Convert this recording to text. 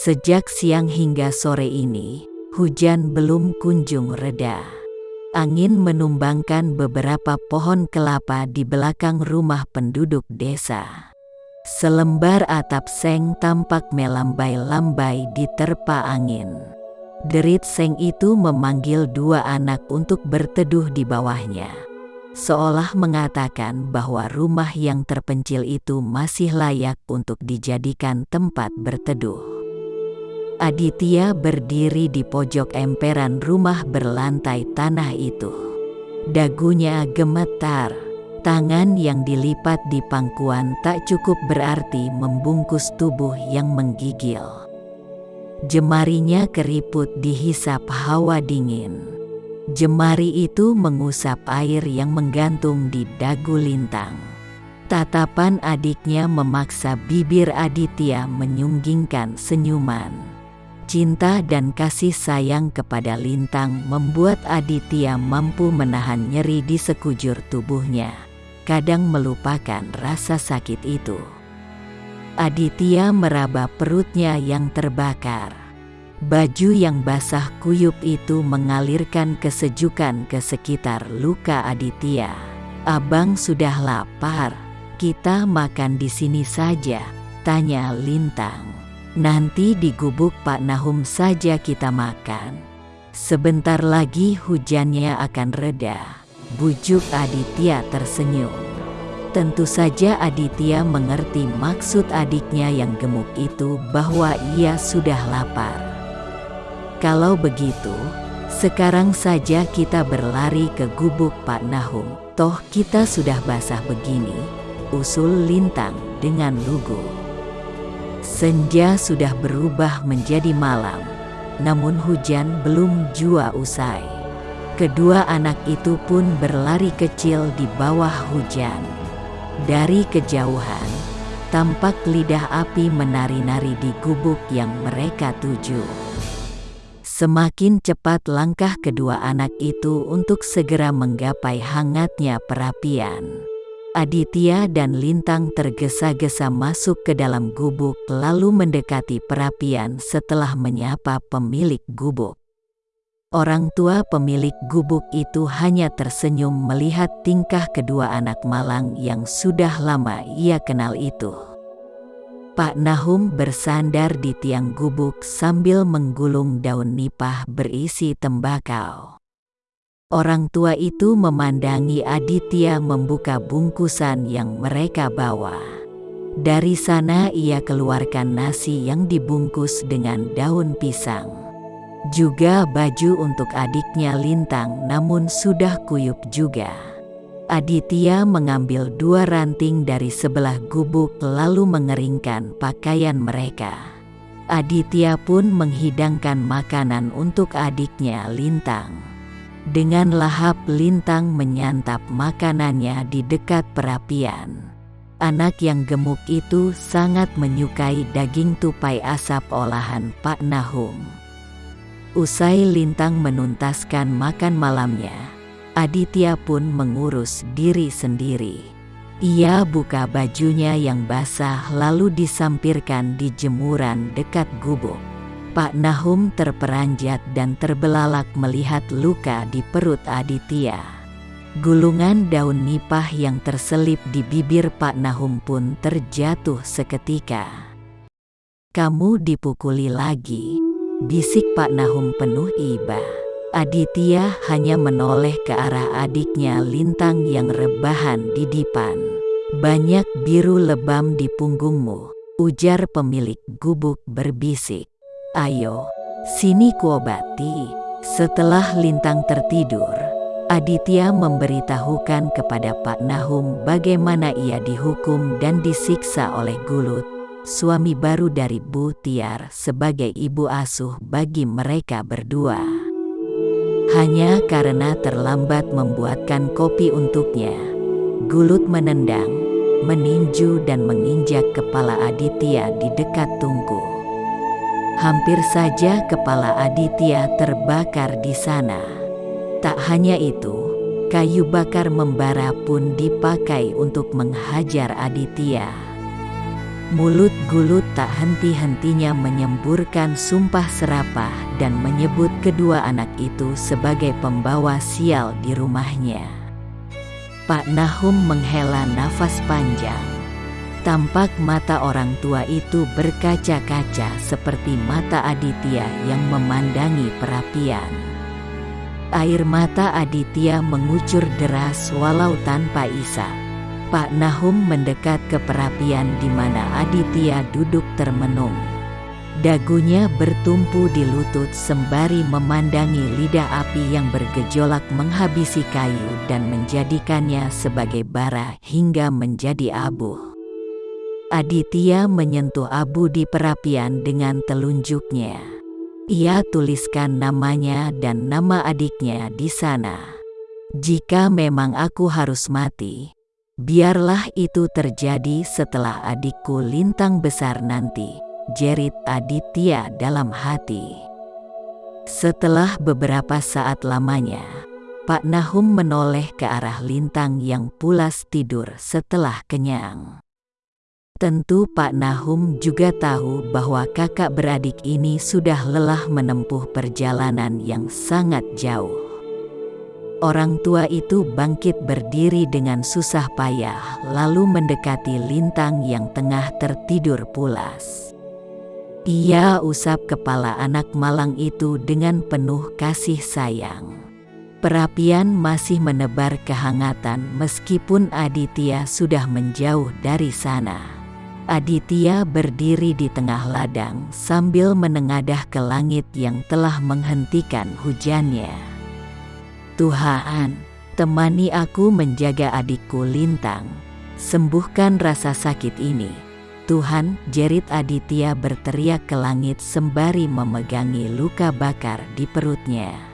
Sejak siang hingga sore ini, hujan belum kunjung reda. Angin menumbangkan beberapa pohon kelapa di belakang rumah penduduk desa. Selembar atap seng tampak melambai-lambai di terpa angin. Derit seng itu memanggil dua anak untuk berteduh di bawahnya. Seolah mengatakan bahwa rumah yang terpencil itu masih layak untuk dijadikan tempat berteduh. Aditya berdiri di pojok emperan rumah berlantai tanah itu. Dagunya gemetar, tangan yang dilipat di pangkuan tak cukup berarti membungkus tubuh yang menggigil. Jemarinya keriput dihisap hawa dingin. Jemari itu mengusap air yang menggantung di dagu lintang. Tatapan adiknya memaksa bibir Aditya menyunggingkan senyuman. Cinta dan kasih sayang kepada Lintang membuat Aditya mampu menahan nyeri di sekujur tubuhnya, kadang melupakan rasa sakit itu. Aditya meraba perutnya yang terbakar. Baju yang basah kuyup itu mengalirkan kesejukan ke sekitar luka Aditya. Abang sudah lapar, kita makan di sini saja, tanya Lintang. Nanti di gubuk Pak Nahum saja kita makan. Sebentar lagi hujannya akan reda. Bujuk Aditya tersenyum. Tentu saja Aditya mengerti maksud adiknya yang gemuk itu bahwa ia sudah lapar. Kalau begitu, sekarang saja kita berlari ke gubuk Pak Nahum. Toh kita sudah basah begini, usul Lintang dengan lugu. Senja sudah berubah menjadi malam, namun hujan belum jua usai. Kedua anak itu pun berlari kecil di bawah hujan. Dari kejauhan, tampak lidah api menari-nari di gubuk yang mereka tuju. Semakin cepat langkah kedua anak itu untuk segera menggapai hangatnya perapian. Aditya dan Lintang tergesa-gesa masuk ke dalam gubuk lalu mendekati perapian setelah menyapa pemilik gubuk. Orang tua pemilik gubuk itu hanya tersenyum melihat tingkah kedua anak malang yang sudah lama ia kenal itu. Pak Nahum bersandar di tiang gubuk sambil menggulung daun nipah berisi tembakau. Orang tua itu memandangi Aditya membuka bungkusan yang mereka bawa. Dari sana ia keluarkan nasi yang dibungkus dengan daun pisang. Juga baju untuk adiknya Lintang namun sudah kuyup juga. Aditya mengambil dua ranting dari sebelah gubuk lalu mengeringkan pakaian mereka. Aditya pun menghidangkan makanan untuk adiknya Lintang. Dengan lahap Lintang menyantap makanannya di dekat perapian. Anak yang gemuk itu sangat menyukai daging tupai asap olahan Pak Nahum. Usai Lintang menuntaskan makan malamnya, Aditya pun mengurus diri sendiri. Ia buka bajunya yang basah lalu disampirkan di jemuran dekat gubuk. Pak Nahum terperanjat dan terbelalak melihat luka di perut Aditya. Gulungan daun nipah yang terselip di bibir Pak Nahum pun terjatuh seketika. Kamu dipukuli lagi, Bisik Pak Nahum penuh iba. Aditya hanya menoleh ke arah adiknya Lintang yang rebahan di dipan. Banyak biru lebam di punggungmu, ujar pemilik gubuk berbisik. Ayo, sini kuobati. Setelah Lintang tertidur, Aditya memberitahukan kepada Pak Nahum bagaimana ia dihukum dan disiksa oleh Gulut suami baru dari Bu Tiar sebagai ibu asuh bagi mereka berdua. Hanya karena terlambat membuatkan kopi untuknya, Gulut menendang, meninju dan menginjak kepala Aditya di dekat tungku. Hampir saja kepala Aditya terbakar di sana. Tak hanya itu, kayu bakar membara pun dipakai untuk menghajar Aditya. Mulut Gulut tak henti-hentinya menyemburkan sumpah serapah dan menyebut kedua anak itu sebagai pembawa sial di rumahnya. Pak Nahum menghela nafas panjang. Tampak mata orang tua itu berkaca-kaca seperti mata Aditya yang memandangi perapian. Air mata Aditya mengucur deras walau tanpa isak. Pak Nahum mendekat ke perapian di mana Aditya duduk termenung. Dagunya bertumpu di lutut sembari memandangi lidah api yang bergejolak menghabisi kayu dan menjadikannya sebagai bara hingga menjadi abu. Aditya menyentuh abu di perapian dengan telunjuknya. Ia tuliskan namanya dan nama adiknya di sana. Jika memang aku harus mati, Biarlah itu terjadi setelah adikku lintang besar nanti, jerit Aditya dalam hati. Setelah beberapa saat lamanya, Pak Nahum menoleh ke arah lintang yang pulas tidur setelah kenyang. Tentu Pak Nahum juga tahu bahwa kakak beradik ini sudah lelah menempuh perjalanan yang sangat jauh. Orang tua itu bangkit berdiri dengan susah payah, lalu mendekati lintang yang tengah tertidur pulas. Ia usap kepala anak malang itu dengan penuh kasih sayang. Perapian masih menebar kehangatan meskipun Aditya sudah menjauh dari sana. Aditya berdiri di tengah ladang sambil menengadah ke langit yang telah menghentikan hujannya. Tuhan, temani aku menjaga adikku Lintang. Sembuhkan rasa sakit ini. Tuhan, jerit Aditya berteriak ke langit sembari memegangi luka bakar di perutnya.